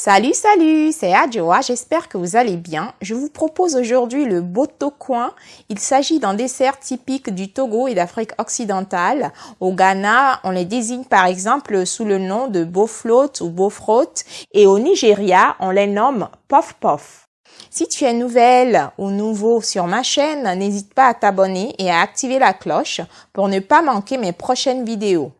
Salut, salut, c'est Adjoa, j'espère que vous allez bien. Je vous propose aujourd'hui le Boto Coin. Il s'agit d'un dessert typique du Togo et d'Afrique occidentale. Au Ghana, on les désigne par exemple sous le nom de Boflot ou Bofrot et au Nigeria, on les nomme Pof Pof. Si tu es nouvelle ou nouveau sur ma chaîne, n'hésite pas à t'abonner et à activer la cloche pour ne pas manquer mes prochaines vidéos.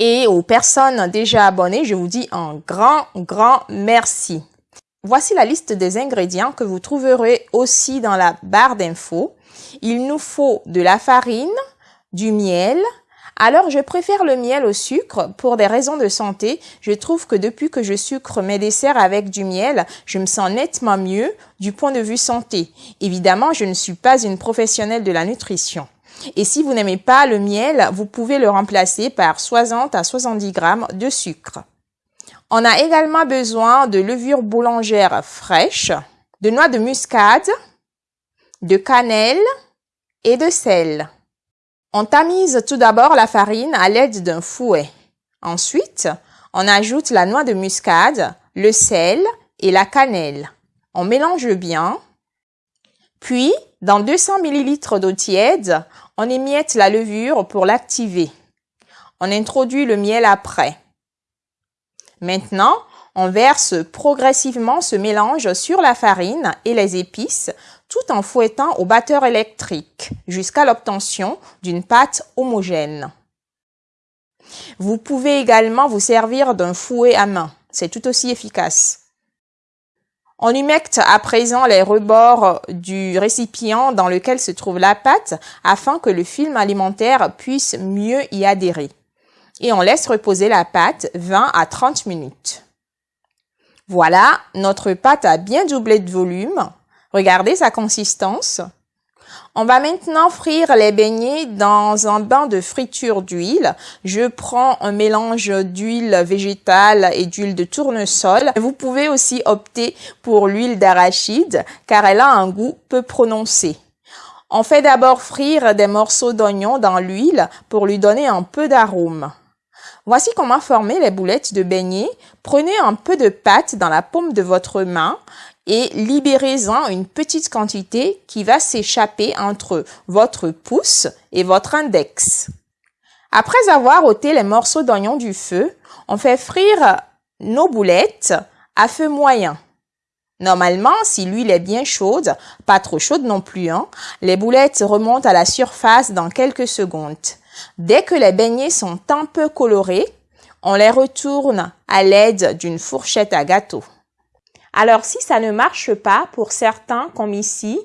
Et aux personnes déjà abonnées, je vous dis un grand, grand merci. Voici la liste des ingrédients que vous trouverez aussi dans la barre d'infos. Il nous faut de la farine, du miel. Alors, je préfère le miel au sucre pour des raisons de santé. Je trouve que depuis que je sucre mes desserts avec du miel, je me sens nettement mieux du point de vue santé. Évidemment, je ne suis pas une professionnelle de la nutrition. Et si vous n'aimez pas le miel, vous pouvez le remplacer par 60 à 70 grammes de sucre. On a également besoin de levure boulangère fraîche, de noix de muscade, de cannelle et de sel. On tamise tout d'abord la farine à l'aide d'un fouet. Ensuite, on ajoute la noix de muscade, le sel et la cannelle. On mélange bien. Puis, dans 200 ml d'eau tiède, on émiette la levure pour l'activer. On introduit le miel après. Maintenant, on verse progressivement ce mélange sur la farine et les épices tout en fouettant au batteur électrique jusqu'à l'obtention d'une pâte homogène. Vous pouvez également vous servir d'un fouet à main. C'est tout aussi efficace. On humecte à présent les rebords du récipient dans lequel se trouve la pâte afin que le film alimentaire puisse mieux y adhérer. Et on laisse reposer la pâte 20 à 30 minutes. Voilà, notre pâte a bien doublé de volume. Regardez sa consistance. On va maintenant frire les beignets dans un bain de friture d'huile. Je prends un mélange d'huile végétale et d'huile de tournesol. Vous pouvez aussi opter pour l'huile d'arachide car elle a un goût peu prononcé. On fait d'abord frire des morceaux d'oignon dans l'huile pour lui donner un peu d'arôme. Voici comment former les boulettes de beignets. Prenez un peu de pâte dans la paume de votre main et libérez-en une petite quantité qui va s'échapper entre votre pouce et votre index. Après avoir ôté les morceaux d'oignon du feu, on fait frire nos boulettes à feu moyen. Normalement, si l'huile est bien chaude, pas trop chaude non plus, hein, les boulettes remontent à la surface dans quelques secondes. Dès que les beignets sont un peu colorés, on les retourne à l'aide d'une fourchette à gâteau. Alors, si ça ne marche pas pour certains, comme ici,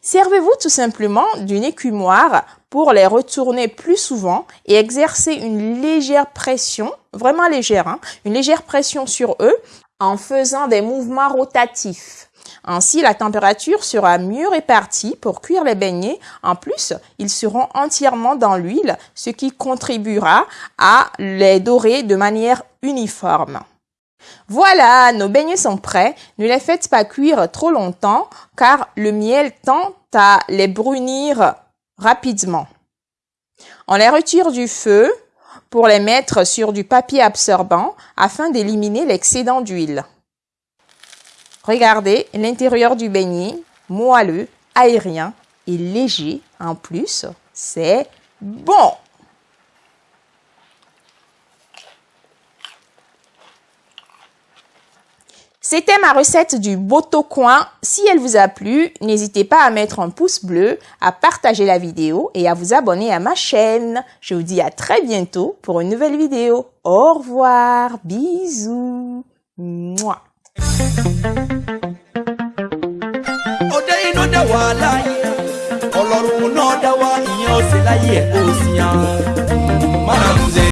servez-vous tout simplement d'une écumoire pour les retourner plus souvent et exercer une légère pression, vraiment légère, hein, une légère pression sur eux en faisant des mouvements rotatifs. Ainsi, la température sera mieux répartie pour cuire les beignets. En plus, ils seront entièrement dans l'huile, ce qui contribuera à les dorer de manière uniforme. Voilà, nos beignets sont prêts. Ne les faites pas cuire trop longtemps car le miel tend à les brunir rapidement. On les retire du feu pour les mettre sur du papier absorbant afin d'éliminer l'excédent d'huile. Regardez l'intérieur du beignet, moelleux, aérien et léger en plus. C'est bon C'était ma recette du Boto Coin. Si elle vous a plu, n'hésitez pas à mettre un pouce bleu, à partager la vidéo et à vous abonner à ma chaîne. Je vous dis à très bientôt pour une nouvelle vidéo. Au revoir, bisous. Mouah.